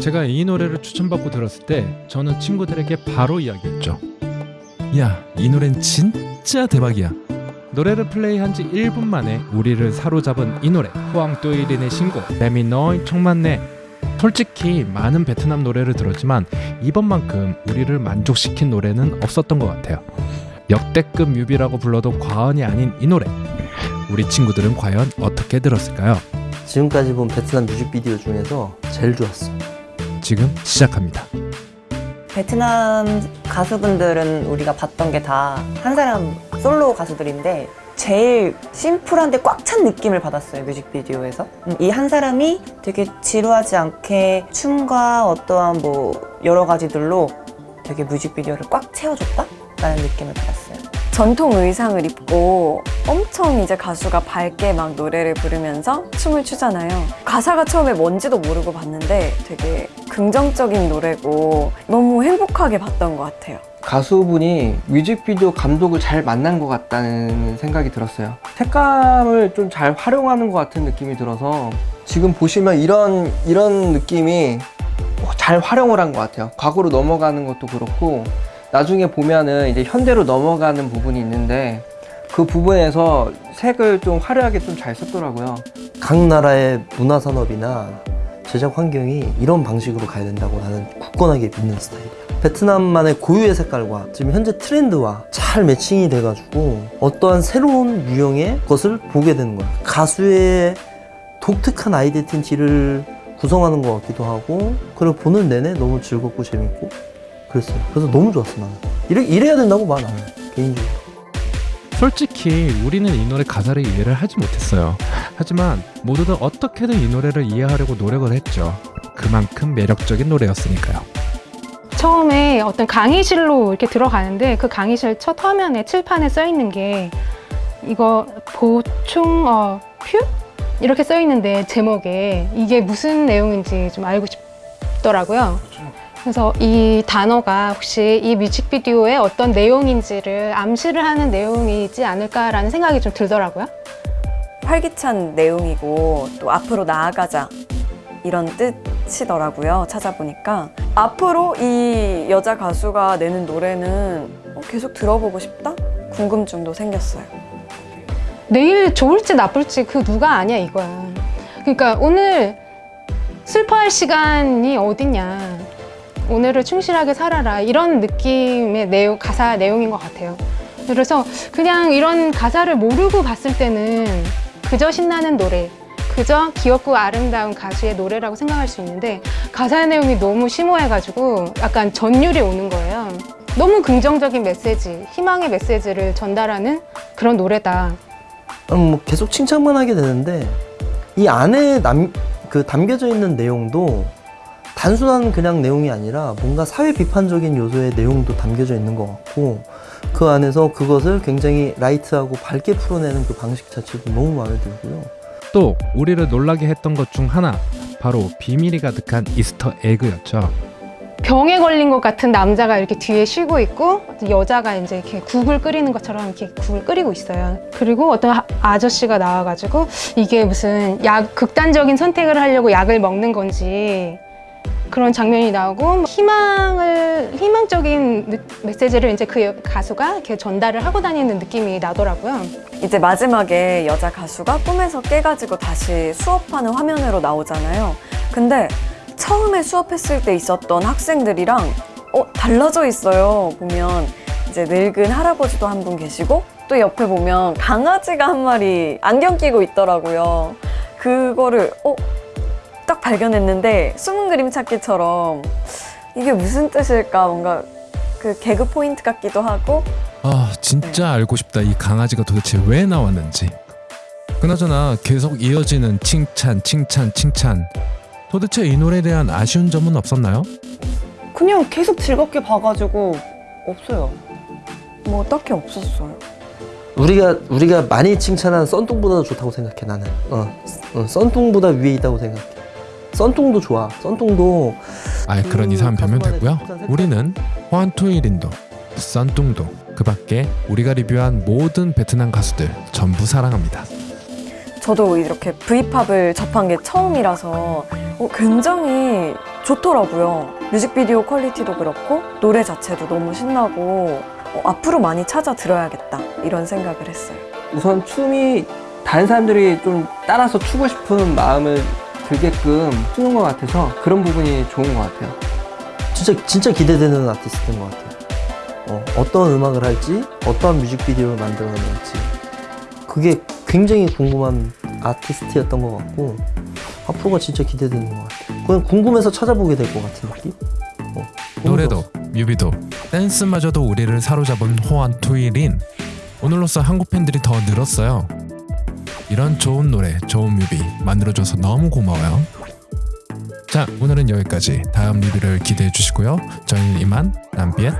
제가 이 노래를 추천받고 들었을 때 저는 친구들에게 바로 이야기했죠. 야, 이 노래는 진짜 대박이야. 노래를 플레이한 지 1분 만에 우리를 사로잡은 이 노래 후앙또이린의 신곡 레미너이 총만네 솔직히 많은 베트남 노래를 들었지만 이번만큼 우리를 만족시킨 노래는 없었던 것 같아요 역대급 뮤비라고 불러도 과언이 아닌 이 노래 우리 친구들은 과연 어떻게 들었을까요? 지금까지 본 베트남 뮤직비디오 중에서 제일 좋았어. 지금 시작합니다 베트남 가수분들은 우리가 봤던 게 다 한 사람 솔로 가수들인데 제일 심플한데 꽉 찬 느낌을 받았어요 뮤직비디오에서 음, 이한 사람이 되게 지루하지 않게 춤과 어떠한 뭐 여러 가지들로 되게 뮤직비디오를 꽉 채워줬다? 라는 느낌을 받았어요 전통 의상을 입고 엄청 이제 가수가 밝게 막 노래를 부르면서 춤을 추잖아요. 가사가 처음에 뭔지도 모르고 봤는데 되게 긍정적인 노래고 너무 행복하게 봤던 것 같아요. 가수분이 뮤직비디오 감독을 잘 만난 것 같다는 생각이 들었어요. 색감을 좀 잘 활용하는 것 같은 느낌이 들어서 지금 보시면 이런 이런 느낌이 잘 활용을 한 것 같아요. 과거로 넘어가는 것도 그렇고 나중에 보면은 이제 현대로 넘어가는 부분이 있는데 그 부분에서 색을 좀 화려하게 좀 잘 썼더라고요. 각 나라의 문화 산업이나 제작 환경이 이런 방식으로 가야 된다고 나는 굳건하게 믿는 스타일이야. 베트남만의 고유의 색깔과 지금 현재 트렌드와 잘 매칭이 돼가지고 어떠한 새로운 유형의 것을 보게 되는 거야. 가수의 독특한 아이덴티티를 구성하는 것 같기도 하고 그리고 보는 내내 너무 즐겁고 재밌고 그랬어요. 그래서 너무 좋았어 나는. 이래, 이래야 된다고 봐 나는 개인적으로. 솔직히 우리는 이 노래 가사를 이해를 하지 못했어요. 하지만 모두들 어떻게든 이 노래를 이해하려고 노력을 했죠. 그만큼 매력적인 노래였으니까요. 처음에 어떤 강의실로 이렇게 들어가는데 그 강의실 첫 화면에 칠판에 써 있는 게 이거 보충 어, 퓨 이렇게 써 있는데 제목에 이게 무슨 내용인지 좀 알고 싶더라고요. 그래서 이 단어가 혹시 이 뮤직비디오의 어떤 내용인지를 암시를 하는 내용이지 않을까라는 생각이 좀 들더라고요. 활기찬 내용이고 또 앞으로 나아가자 이런 뜻이더라고요. 찾아보니까 앞으로 이 여자 가수가 내는 노래는 어, 계속 들어보고 싶다? 궁금증도 생겼어요. 내일 좋을지 나쁠지 그 누가 아냐 이거야. 그러니까 오늘 슬퍼할 시간이 어딨냐. 오늘을 충실하게 살아라. 이런 느낌의 내용, 가사 내용인 것 같아요. 그래서 그냥 이런 가사를 모르고 봤을 때는 그저 신나는 노래, 그저 귀엽고 아름다운 가수의 노래라고 생각할 수 있는데 가사 내용이 너무 심오해가지고 약간 전율이 오는 거예요. 너무 긍정적인 메시지, 희망의 메시지를 전달하는 그런 노래다. 음, 뭐 계속 칭찬만 하게 되는데 이 안에 남, 그 담겨져 있는 내용도 단순한 그냥 내용이 아니라 뭔가 사회 비판적인 요소의 내용도 담겨져 있는 것 같고 그 안에서 그것을 굉장히 라이트하고 밝게 풀어내는 그 방식 자체도 너무 마음에 들고요. 또 우리를 놀라게 했던 것 중 하나 바로 비밀이 가득한 이스터 에그였죠. 병에 걸린 것 같은 남자가 이렇게 뒤에 쉬고 있고 여자가 이제 이렇게 국을 끓이는 것처럼 이렇게 국을 끓이고 있어요. 그리고 어떤 아- 아저씨가 나와가지고 이게 무슨 약 극단적인 선택을 하려고 약을 먹는 건지 그런 장면이 나오고 희망을 희망적인 느- 메시지를 이제 그 가수가 이렇게 전달을 하고 다니는 느낌이 나더라고요. 이제 마지막에 여자 가수가 꿈에서 깨가지고 다시 수업하는 화면으로 나오잖아요. 근데 처음에 수업했을 때 있었던 학생들이랑 어, 달라져 있어요. 보면 이제 늙은 할아버지도 한 분 계시고 또 옆에 보면 강아지가 한 마리 안경 끼고 있더라고요. 그거를 어, 딱 발견했는데 숨은 그림 찾기처럼 이게 무슨 뜻일까 뭔가 그 개그 포인트 같기도 하고 아 진짜 알고 싶다 이 강아지가 도대체 왜 나왔는지 그나저나 계속 이어지는 칭찬 칭찬 칭찬 도대체 이 노래에 대한 아쉬운 점은 없었나요? 그냥 계속 즐겁게 봐가지고 없어요 뭐 딱히 없었어요. 우리가 우리가 많이 칭찬한 썬뚱보다 좋다고 생각해 나는. 어, 어 썬뚱보다 위에 있다고 생각해. 썬뚱도 좋아. 썬뚱도 아 그런 음, 이상한 변명 됐고요. 우리는 호안토이린도 썬뚱도 그 밖에 우리가 리뷰한 모든 베트남 가수들 전부 사랑합니다 저도 이렇게 V-pop을 접한 게 처음이라서 어, 굉장히 좋더라고요. 뮤직비디오 quality도 그렇고 노래 자체도 너무 신나고 어, 앞으로 많이 찾아 들어야겠다 이런 생각을 했어요. 우선 춤이 다른 사람들이 좀 따라서 추고 싶은 마음을 들게끔 추는 것 같아서 그런 부분이 좋은 것 같아요. 진짜 진짜 기대되는 아티스트인 것 같아요. 어, 어떤 음악을 할지, 어떠한 뮤직비디오를 만들어낼지 그게 굉장히 궁금한 아티스트였던 것 같고 앞으로가 진짜 기대되는 것 같아요. 그냥 궁금해서 찾아보게 될 것 같은 느낌? 어, 노래도. 뮤비도 댄스마저도 우리를 사로잡은 호환 투일인 오늘로써 한국 팬들이 더 늘었어요. 이런 좋은 노래, 좋은 뮤비 만들어줘서 너무 고마워요. 자, 오늘은 여기까지. 다음 리뷰를 기대해 주시고요. 저희는 이만 남비엣